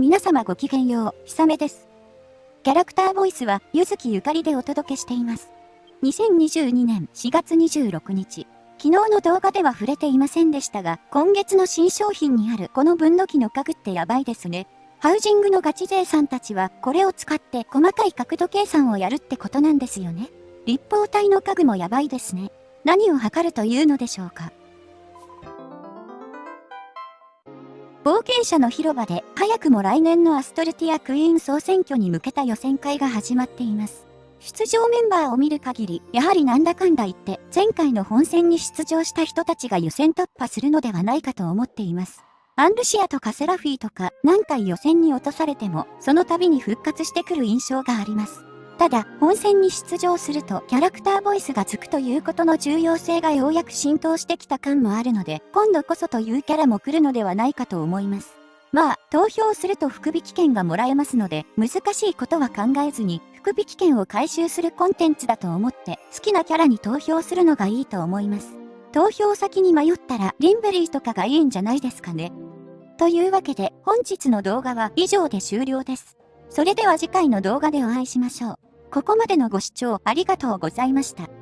皆様ごきげんよう、ひさめです。キャラクターボイスは、ゆずきゆかりでお届けしています。2022年4月26日、昨日の動画では触れていませんでしたが、今月の新商品にあるこの分度器の家具ってやばいですね。ハウジングのガチ勢さんたちは、これを使って細かい角度計算をやるってことなんですよね。立方体の家具もやばいですね。何を測るというのでしょうか。冒険者の広場で早くも来年のアストルティアクイーン総選挙に向けた予選会が始まっています。出場メンバーを見る限り、やはりなんだかんだ言って前回の本戦に出場した人たちが予選突破するのではないかと思っています。アンルシアとかセラフィーとか何回予選に落とされても、その度に復活してくる印象があります。ただ、本戦に出場するとキャラクターボイスがつくということの重要性がようやく浸透してきた感もあるので、今度こそというキャラも来るのではないかと思います。まあ、投票すると福引券がもらえますので、難しいことは考えずに、福引券を回収するコンテンツだと思って、好きなキャラに投票するのがいいと思います。投票先に迷ったら、リンベリーとかがいいんじゃないですかね。というわけで、本日の動画は以上で終了です。それでは次回の動画でお会いしましょう。ここまでのご視聴ありがとうございました。